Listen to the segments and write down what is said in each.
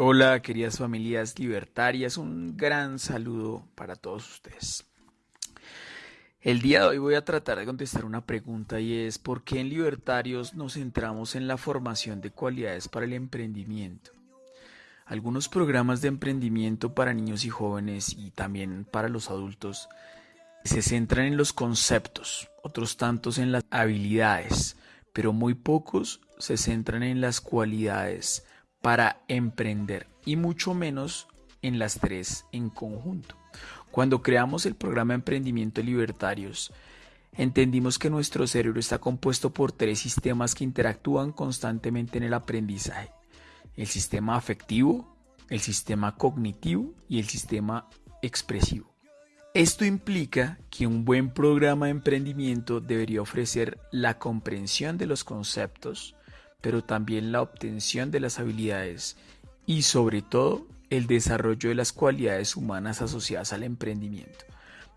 Hola, queridas familias libertarias, un gran saludo para todos ustedes. El día de hoy voy a tratar de contestar una pregunta y es ¿por qué en Libertarios nos centramos en la formación de cualidades para el emprendimiento? Algunos programas de emprendimiento para niños y jóvenes y también para los adultos se centran en los conceptos, otros tantos en las habilidades, pero muy pocos se centran en las cualidades para emprender y mucho menos en las tres en conjunto. Cuando creamos el programa Emprendimiento Libertarios, entendimos que nuestro cerebro está compuesto por tres sistemas que interactúan constantemente en el aprendizaje. El sistema afectivo, el sistema cognitivo y el sistema expresivo. Esto implica que un buen programa de emprendimiento debería ofrecer la comprensión de los conceptos, pero también la obtención de las habilidades y sobre todo el desarrollo de las cualidades humanas asociadas al emprendimiento.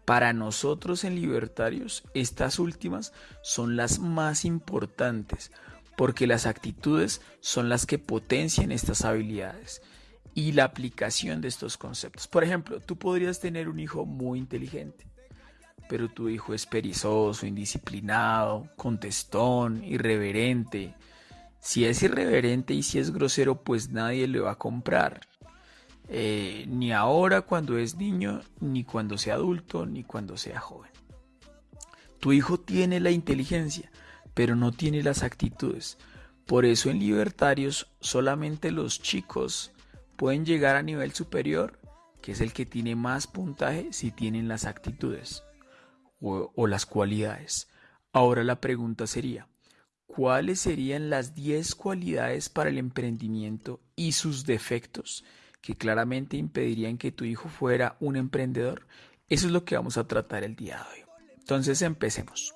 Para nosotros en Libertarios, estas últimas son las más importantes porque las actitudes son las que potencian estas habilidades y la aplicación de estos conceptos. Por ejemplo, tú podrías tener un hijo muy inteligente, pero tu hijo es perezoso, indisciplinado, contestón, irreverente, si es irreverente y si es grosero, pues nadie le va a comprar. Eh, ni ahora cuando es niño, ni cuando sea adulto, ni cuando sea joven. Tu hijo tiene la inteligencia, pero no tiene las actitudes. Por eso en libertarios solamente los chicos pueden llegar a nivel superior, que es el que tiene más puntaje si tienen las actitudes o, o las cualidades. Ahora la pregunta sería, ¿Cuáles serían las 10 cualidades para el emprendimiento y sus defectos que claramente impedirían que tu hijo fuera un emprendedor? Eso es lo que vamos a tratar el día de hoy. Entonces empecemos.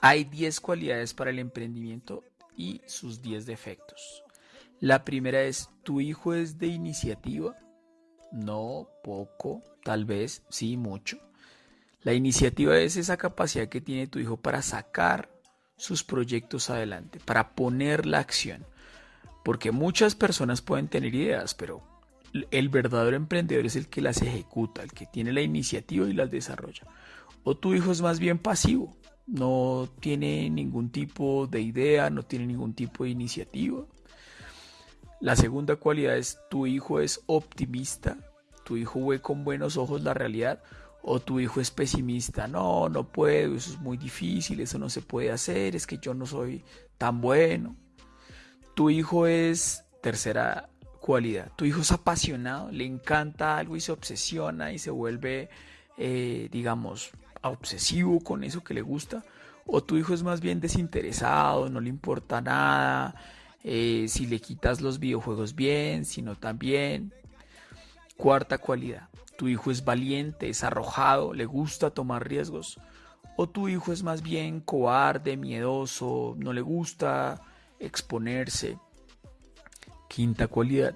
Hay 10 cualidades para el emprendimiento y sus 10 defectos. La primera es, ¿tu hijo es de iniciativa? No, poco, tal vez, sí, mucho. La iniciativa es esa capacidad que tiene tu hijo para sacar sus proyectos adelante, para poner la acción. Porque muchas personas pueden tener ideas, pero el verdadero emprendedor es el que las ejecuta, el que tiene la iniciativa y las desarrolla. O tu hijo es más bien pasivo, no tiene ningún tipo de idea, no tiene ningún tipo de iniciativa. La segunda cualidad es tu hijo es optimista, tu hijo ve con buenos ojos la realidad o tu hijo es pesimista, no, no puedo, eso es muy difícil, eso no se puede hacer, es que yo no soy tan bueno. Tu hijo es, tercera cualidad, tu hijo es apasionado, le encanta algo y se obsesiona y se vuelve, eh, digamos, obsesivo con eso que le gusta. O tu hijo es más bien desinteresado, no le importa nada, eh, si le quitas los videojuegos bien, si no también. Cuarta cualidad, tu hijo es valiente, es arrojado, le gusta tomar riesgos. O tu hijo es más bien cobarde, miedoso, no le gusta exponerse. Quinta cualidad,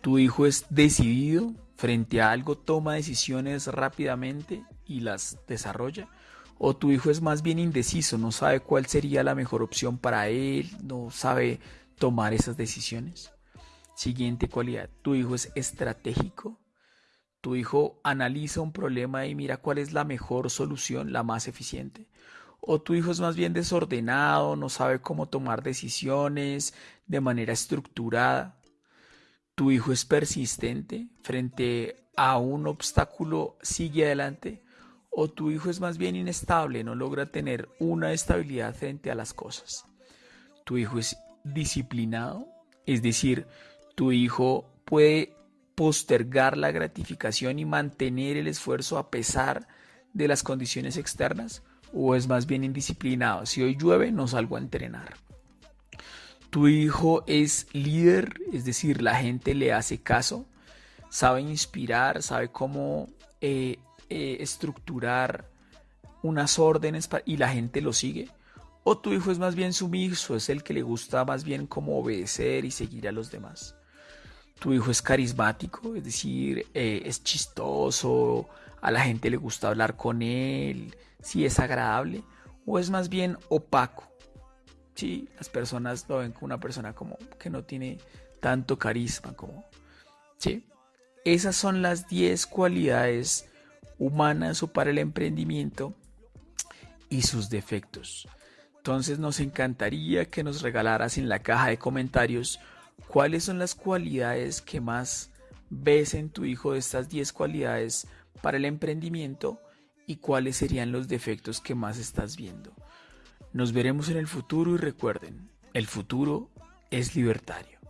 tu hijo es decidido, frente a algo toma decisiones rápidamente y las desarrolla. O tu hijo es más bien indeciso, no sabe cuál sería la mejor opción para él, no sabe tomar esas decisiones. Siguiente cualidad, tu hijo es estratégico, tu hijo analiza un problema y mira cuál es la mejor solución, la más eficiente. O tu hijo es más bien desordenado, no sabe cómo tomar decisiones de manera estructurada. Tu hijo es persistente frente a un obstáculo, sigue adelante. O tu hijo es más bien inestable, no logra tener una estabilidad frente a las cosas. Tu hijo es disciplinado, es decir, tu hijo puede postergar la gratificación y mantener el esfuerzo a pesar de las condiciones externas? ¿O es más bien indisciplinado? Si hoy llueve, no salgo a entrenar. Tu hijo es líder, es decir, la gente le hace caso, sabe inspirar, sabe cómo eh, eh, estructurar unas órdenes y la gente lo sigue. O tu hijo es más bien sumiso, es el que le gusta más bien como obedecer y seguir a los demás tu hijo es carismático, es decir, eh, es chistoso, a la gente le gusta hablar con él, si es agradable, o es más bien opaco. Sí, las personas lo ven como una persona como que no tiene tanto carisma como... ¿Sí? Esas son las 10 cualidades humanas o para el emprendimiento y sus defectos. Entonces nos encantaría que nos regalaras en la caja de comentarios cuáles son las cualidades que más ves en tu hijo de estas 10 cualidades para el emprendimiento y cuáles serían los defectos que más estás viendo. Nos veremos en el futuro y recuerden, el futuro es libertario.